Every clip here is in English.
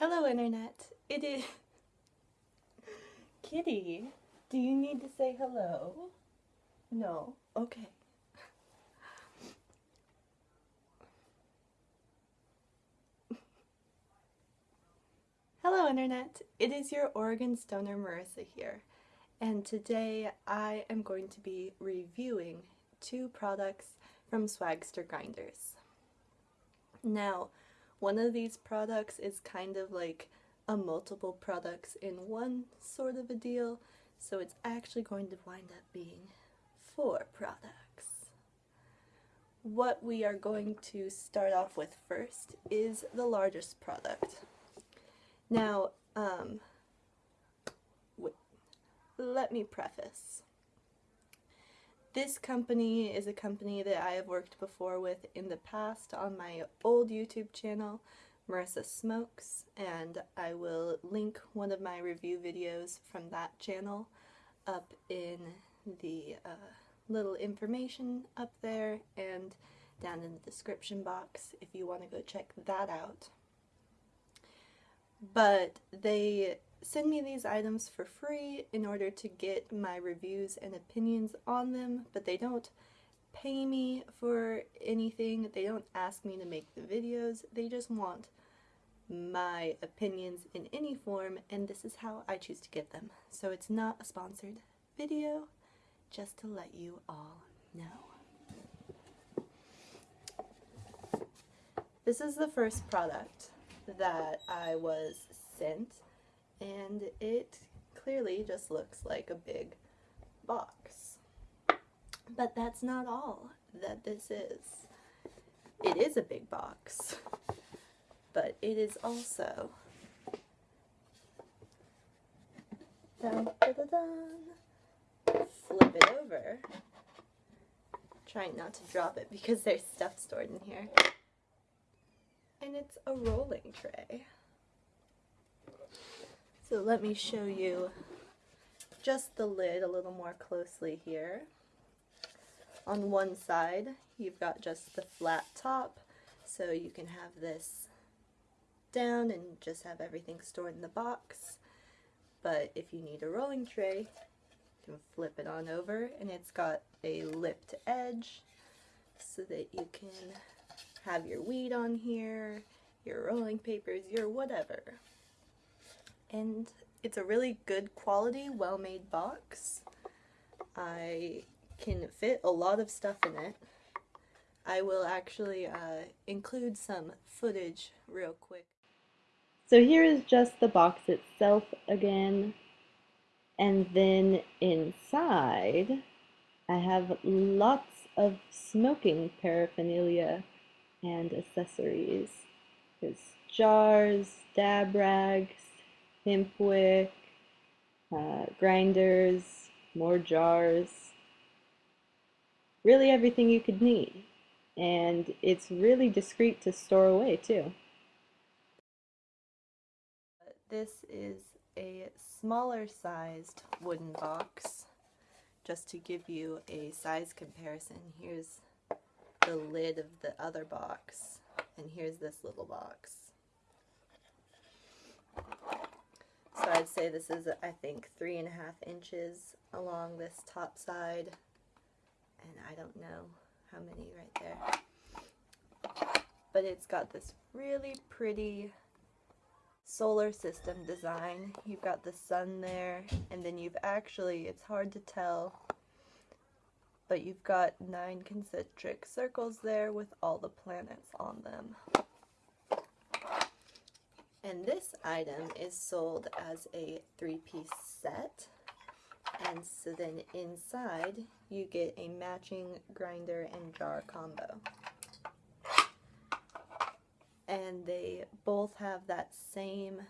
Hello, Internet. It is. Kitty, do you need to say hello? No? Okay. Hello, Internet. It is your Oregon Stoner Marissa here, and today I am going to be reviewing two products from Swagster Grinders. Now, one of these products is kind of like a multiple products in one sort of a deal, so it's actually going to wind up being four products. What we are going to start off with first is the largest product. Now, um, let me preface. This company is a company that I have worked before with in the past on my old YouTube channel, Marissa Smokes, and I will link one of my review videos from that channel up in the uh, little information up there and down in the description box if you want to go check that out. But they send me these items for free in order to get my reviews and opinions on them, but they don't pay me for anything. They don't ask me to make the videos. They just want my opinions in any form, and this is how I choose to get them. So it's not a sponsored video, just to let you all know. This is the first product that I was sent and it clearly just looks like a big box. But that's not all that this is. It is a big box, but it is also dun, dun, dun, flip it over. Trying not to drop it because there's stuff stored in here. And it's a rolling tray. So let me show you just the lid a little more closely here. On one side, you've got just the flat top, so you can have this down and just have everything stored in the box. But if you need a rolling tray, you can flip it on over, and it's got a lipped edge so that you can have your weed on here, your rolling papers, your whatever and it's a really good quality, well-made box. I can fit a lot of stuff in it. I will actually uh, include some footage real quick. So here is just the box itself again. And then inside, I have lots of smoking paraphernalia and accessories. There's jars, dab rags, hemp wick, uh, grinders, more jars, really everything you could need. And it's really discreet to store away too. This is a smaller sized wooden box. Just to give you a size comparison, here's the lid of the other box, and here's this little box. So I'd say this is, I think, three and a half inches along this top side. And I don't know how many right there. But it's got this really pretty solar system design. You've got the sun there, and then you've actually, it's hard to tell, but you've got nine concentric circles there with all the planets on them. And this item is sold as a three-piece set. And so then inside you get a matching grinder and jar combo. And they both have that same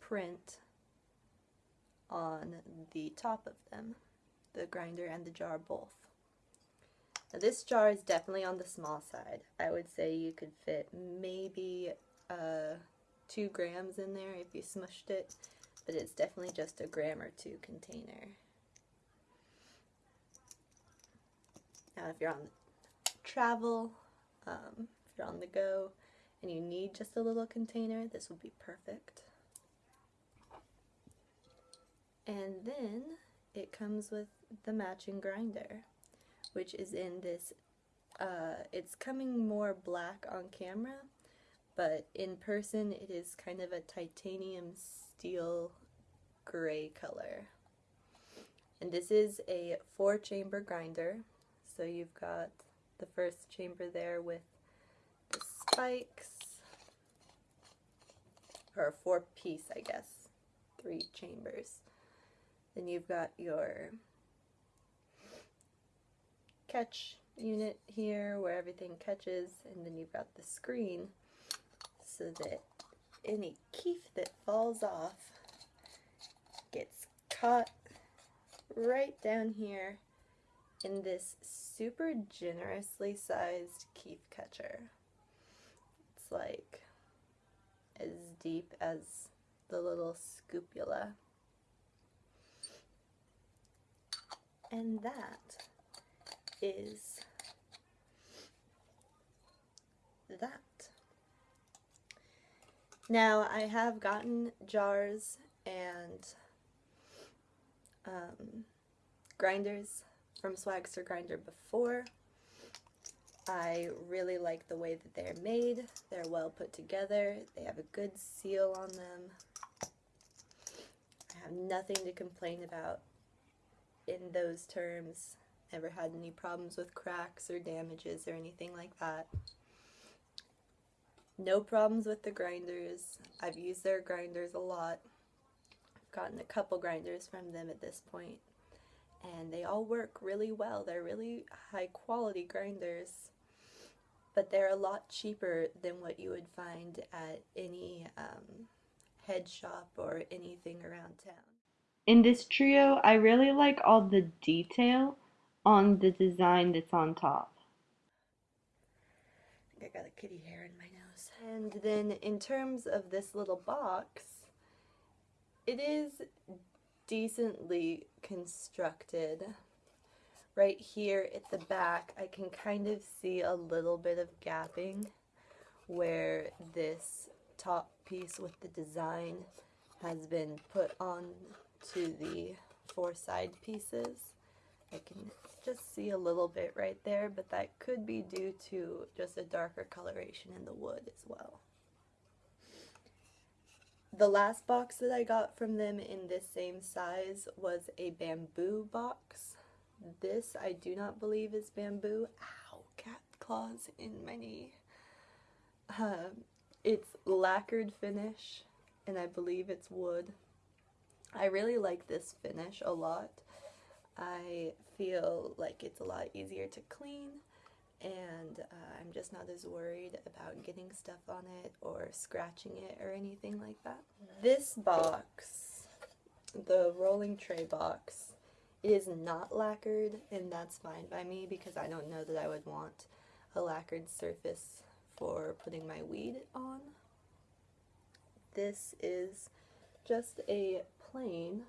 print on the top of them, the grinder and the jar both. Now this jar is definitely on the small side. I would say you could fit maybe a two grams in there if you smushed it, but it's definitely just a gram or two container. Now if you're on travel, um, if you're on the go, and you need just a little container, this would be perfect. And then it comes with the matching grinder, which is in this, uh, it's coming more black on camera, but in person it is kind of a titanium steel gray color. And this is a four chamber grinder, so you've got the first chamber there with the spikes, or four piece I guess, three chambers. Then you've got your catch unit here where everything catches and then you've got the screen so that any keef that falls off gets caught right down here in this super generously sized keef catcher. It's like as deep as the little scoopula. And that is that. Now I have gotten jars and um, grinders from Swagster Grinder before. I really like the way that they're made. They're well put together. They have a good seal on them. I have nothing to complain about in those terms. Never had any problems with cracks or damages or anything like that. No problems with the grinders. I've used their grinders a lot. I've gotten a couple grinders from them at this point and they all work really well. They're really high quality grinders, but they're a lot cheaper than what you would find at any um, head shop or anything around town. In this trio, I really like all the detail on the design that's on top. I think I got a kitty hair in my nose. And then in terms of this little box, it is decently constructed. Right here at the back, I can kind of see a little bit of gapping where this top piece with the design has been put on to the four side pieces. I can just see a little bit right there, but that could be due to just a darker coloration in the wood as well. The last box that I got from them in this same size was a bamboo box. This I do not believe is bamboo. Ow, cat claws in my knee. Um, it's lacquered finish and I believe it's wood. I really like this finish a lot. I feel like it's a lot easier to clean and uh, I'm just not as worried about getting stuff on it or scratching it or anything like that. This box, the rolling tray box, is not lacquered and that's fine by me because I don't know that I would want a lacquered surface for putting my weed on. This is just a plain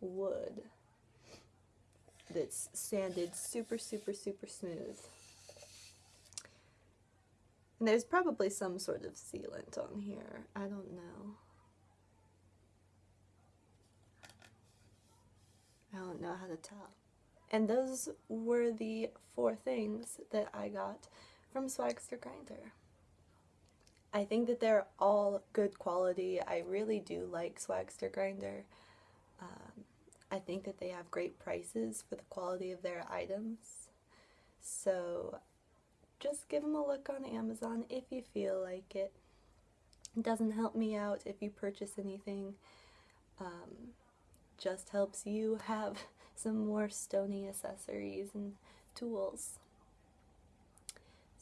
wood that's sanded super, super, super smooth. And there's probably some sort of sealant on here. I don't know. I don't know how to tell. And those were the four things that I got from Swagster Grinder. I think that they're all good quality. I really do like Swagster Grinder. Um, I think that they have great prices for the quality of their items. So just give them a look on Amazon if you feel like it. It doesn't help me out if you purchase anything. Um, just helps you have some more stony accessories and tools.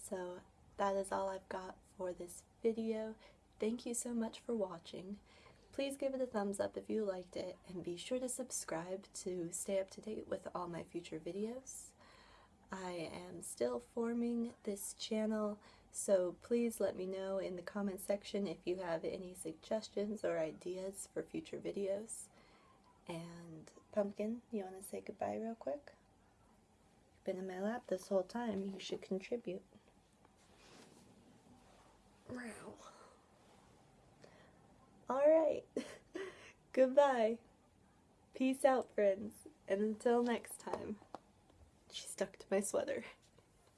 So that is all I've got for this video. Thank you so much for watching. Please give it a thumbs up if you liked it and be sure to subscribe to stay up to date with all my future videos. I am still forming this channel so please let me know in the comment section if you have any suggestions or ideas for future videos. And Pumpkin, you want to say goodbye real quick? You've been in my lap this whole time, you should contribute. Alright. Goodbye. Peace out, friends. And until next time. She stuck to my sweater.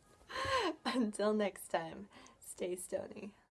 until next time, stay stony.